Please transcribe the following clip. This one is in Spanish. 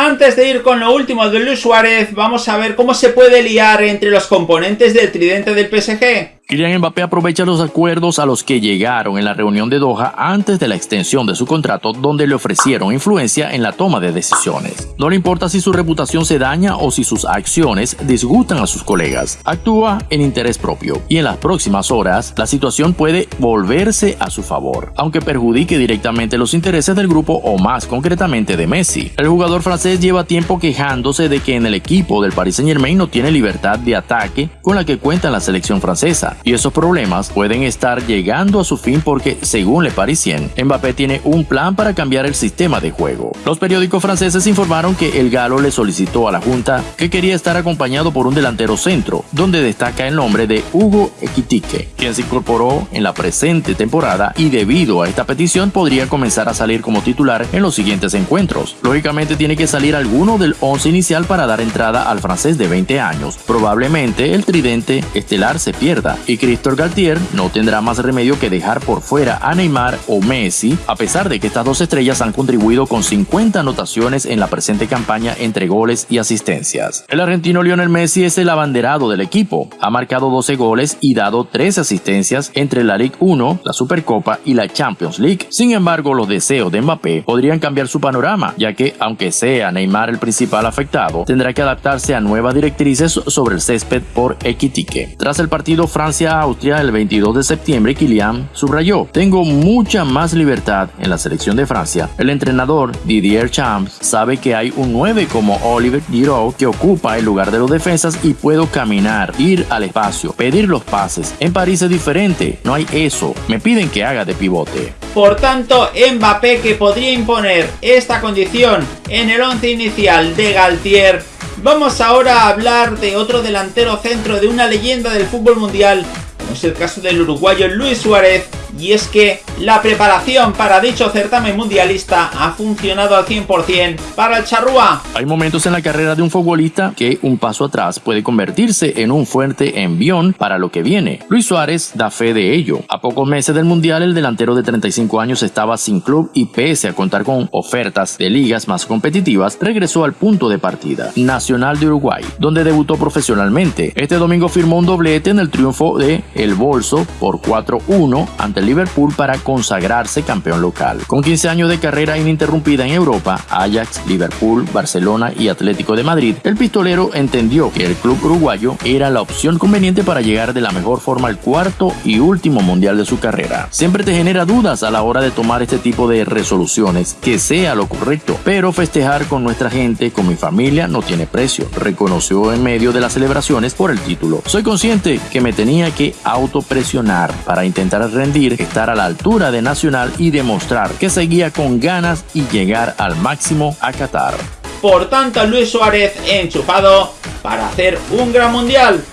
Antes de ir con lo último de Luis Suárez, vamos a ver cómo se puede liar entre los componentes del tridente del PSG. Kylian Mbappé aprovecha los acuerdos a los que llegaron en la reunión de Doha antes de la extensión de su contrato donde le ofrecieron influencia en la toma de decisiones. No le importa si su reputación se daña o si sus acciones disgustan a sus colegas. Actúa en interés propio y en las próximas horas la situación puede volverse a su favor, aunque perjudique directamente los intereses del grupo o más concretamente de Messi. El jugador francés lleva tiempo quejándose de que en el equipo del Paris Saint Germain no tiene libertad de ataque con la que cuenta la selección francesa y esos problemas pueden estar llegando a su fin porque, según Le Parisien, Mbappé tiene un plan para cambiar el sistema de juego. Los periódicos franceses informaron que el galo le solicitó a la Junta que quería estar acompañado por un delantero centro, donde destaca el nombre de Hugo Ekitike, quien se incorporó en la presente temporada y debido a esta petición podría comenzar a salir como titular en los siguientes encuentros. Lógicamente tiene que salir alguno del 11 inicial para dar entrada al francés de 20 años. Probablemente el tridente estelar se pierda y Cristor Galtier no tendrá más remedio que dejar por fuera a Neymar o Messi, a pesar de que estas dos estrellas han contribuido con 50 anotaciones en la presente campaña entre goles y asistencias. El argentino Lionel Messi es el abanderado del equipo, ha marcado 12 goles y dado 13 asistencias entre la Ligue 1, la Supercopa y la Champions League. Sin embargo, los deseos de Mbappé podrían cambiar su panorama, ya que aunque sea Neymar el principal afectado, tendrá que adaptarse a nuevas directrices sobre el césped por Equitique. Tras el partido Francia Austria el 22 de septiembre, Kylian subrayó, tengo mucha más libertad en la selección de Francia. El entrenador Didier Champs sabe que hay un 9 como Oliver Giroud que ocupa el lugar de los defensas y puedo caminar, ir al espacio, pedir los pases. En París es diferente, no hay eso, me piden que haga de pivote. Por tanto, Mbappé que podría imponer esta condición en el 11 inicial de Galtier. Vamos ahora a hablar de otro delantero centro de una leyenda del fútbol mundial, como es el caso del uruguayo Luis Suárez, y es que la preparación para dicho certamen mundialista ha funcionado al 100% para el charrúa. Hay momentos en la carrera de un futbolista que un paso atrás puede convertirse en un fuerte envión para lo que viene. Luis Suárez da fe de ello. A pocos meses del mundial, el delantero de 35 años estaba sin club y pese a contar con ofertas de ligas más competitivas, regresó al punto de partida, Nacional de Uruguay, donde debutó profesionalmente. Este domingo firmó un doblete en el triunfo de El Bolso por 4-1 ante Liverpool para consagrarse campeón local. Con 15 años de carrera ininterrumpida en Europa, Ajax, Liverpool, Barcelona y Atlético de Madrid, el pistolero entendió que el club uruguayo era la opción conveniente para llegar de la mejor forma al cuarto y último mundial de su carrera. Siempre te genera dudas a la hora de tomar este tipo de resoluciones, que sea lo correcto, pero festejar con nuestra gente, con mi familia, no tiene precio, reconoció en medio de las celebraciones por el título. Soy consciente que me tenía que autopresionar para intentar rendir estar a la altura de Nacional y demostrar que seguía con ganas y llegar al máximo a Qatar. Por tanto, Luis Suárez enchufado para hacer un gran mundial.